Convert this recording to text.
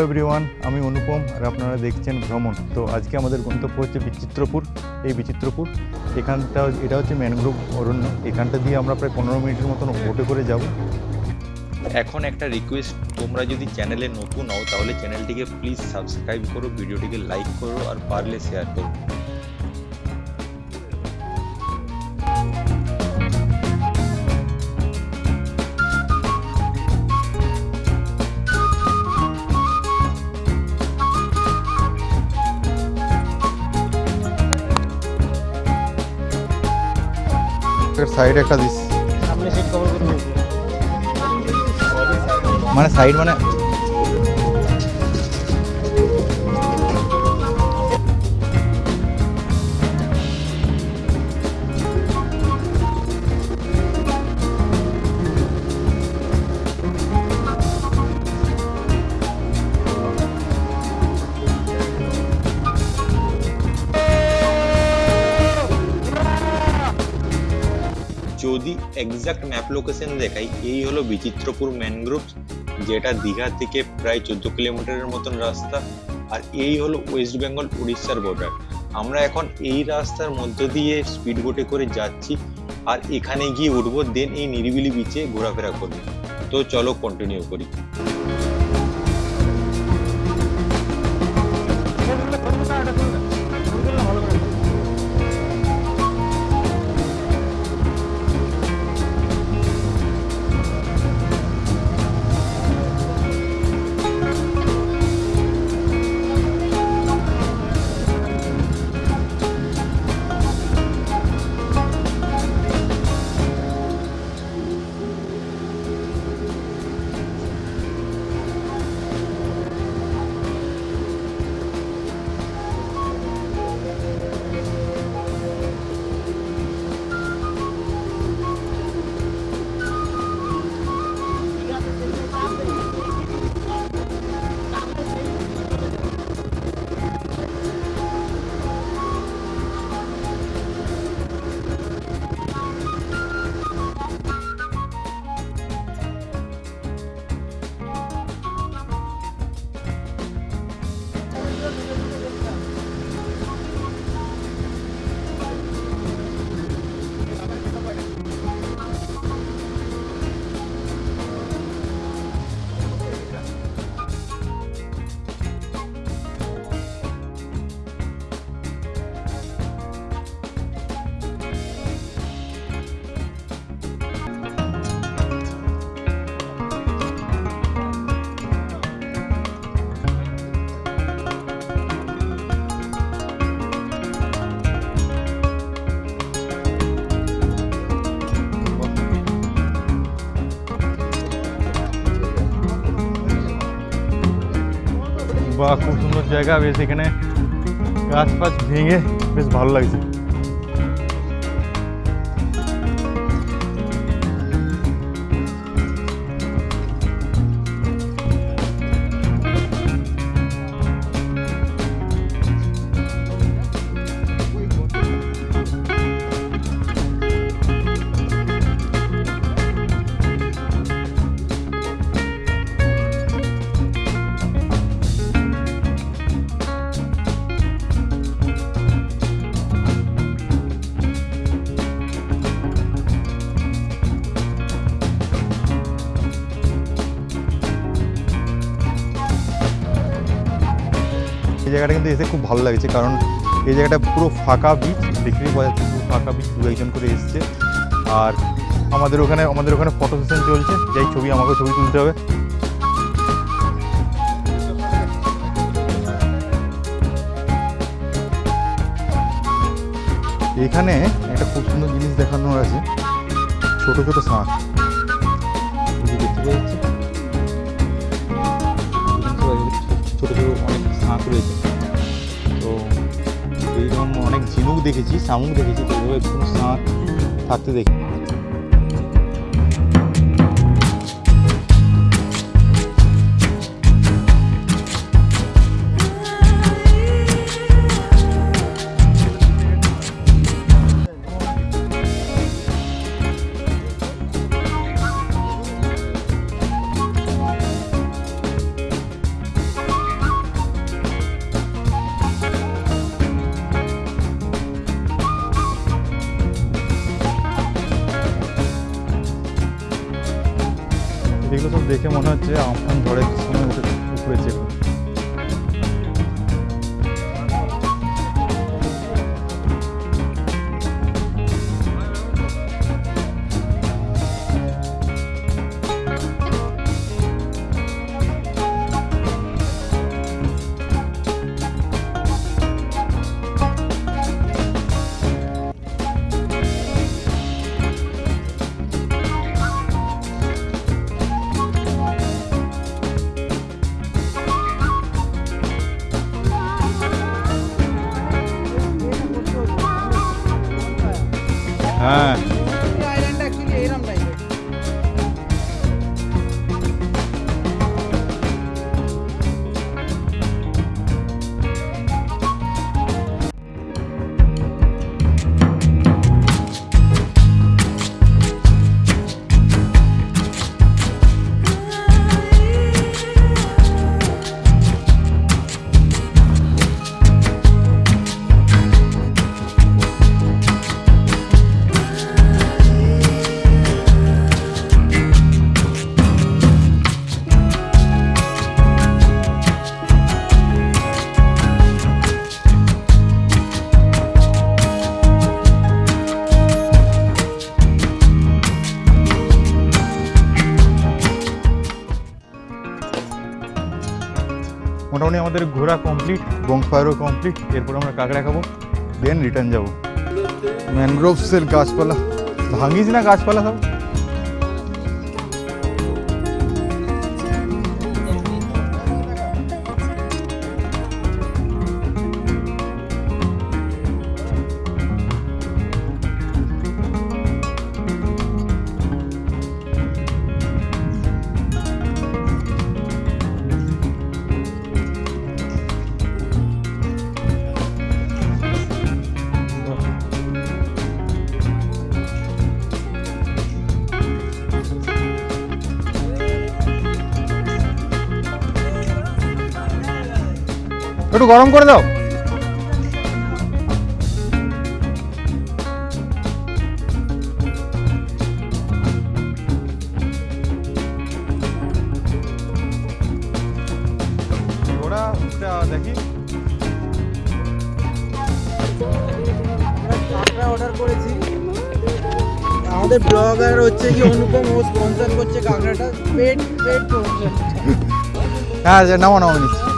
Hello everyone আমি অনুপম আর আপনারা দেখছেন ভ্রমণ। তো আজকে আমাদের গন্তব্য হচ্ছে বিচিত্রপুর। এই বিচিত্রপুর, এখানটা, এটা হচ্ছে ম্যানগ্রোভ অরণ্য। এখানটা দিয়ে আমরা প্রায় পনেরো মিনিটের মতন বোটে করে যাব। এখন একটা রিকোয়েস্ট তোমরা যদি চ্যানেলে নতুন হও, তাহলে চ্যানেলটিকে প্লিজ সাবস্ক্রাইব করো ভিডিওটিকে লাইক করো, আর পারলে শেয়ার করো। সাইড একটা দিস। মানে সাইড মানে যদি এক্সাক্ট ম্যাপ লোকেশন দেখাই, এই হলো বিচিত্রপুর ম্যানগ্রোভ যেটা দীঘা থেকে প্রায় চোদ্দ কিলোমিটারের মতন রাস্তা, আর এই হলো ওয়েস্ট বেঙ্গল উড়িষ্যার বর্ডার আমরা এখন এই রাস্তার মধ্য দিয়ে স্পিড বোটে করে যাচ্ছি, আর এখানে গিয়ে উঠবো দেন এই নিরিবিলি বিচে ঘোরাফেরা করব। তো চলো কন্টিনিউ করি। বা খুব সুন্দর জায়গা বেশ এখানে গাছ ফাছ ভেঙে বেশ ভালো লাগছে জায়গাটা কিন্তু এসে খুব ভালো লাগছে, কারণ এই জায়গাটা পুরো ফাঁকা বিচ দেখতেই পাওয়া যাচ্ছে পুরো ফাঁকা বিচ দু একজন করে এসছে। আর আমাদের ওখানে আমাদের ওখানে ফটো সেশন চলছে, যাই ছবি, আমাকেও ছবি তুলতে হবে। এখানে একটা খুব সুন্দর জিনিস দেখানোর আছে, ছোট ছোট শাঁখ দেখতে পাওয়া যাচ্ছে। ছোট ছোট অনেক শাঁখ রয়েছে। এইরকম অনেক ঝিনুক দেখেছি শামুক দেখেছি তো এরকম কোনো শাঁখ থাকতে দেখি। দেখে মনে হচ্ছে আমফান ঝড়ের সময় উঠে 哎。মোটামুটি আমাদের ঘোরা কমপ্লিট বংফায়ারও কমপ্লিট এরপর আমরা কাঁকড়া খাব দেন রিটার্ন যাব। ম্যানগ্রোভসের গাছপালা। ভাঙিস না গাছপালা সব? একটু গরম করে দাও। দেখি। অর্ডার করেছি। আমাদের ব্লগার হচ্ছে কি অনুপম ও স্পন্সর করছে কাঁকড়াটা। পেট পেট হ্যাঁ নামো নামো নিচ্ছি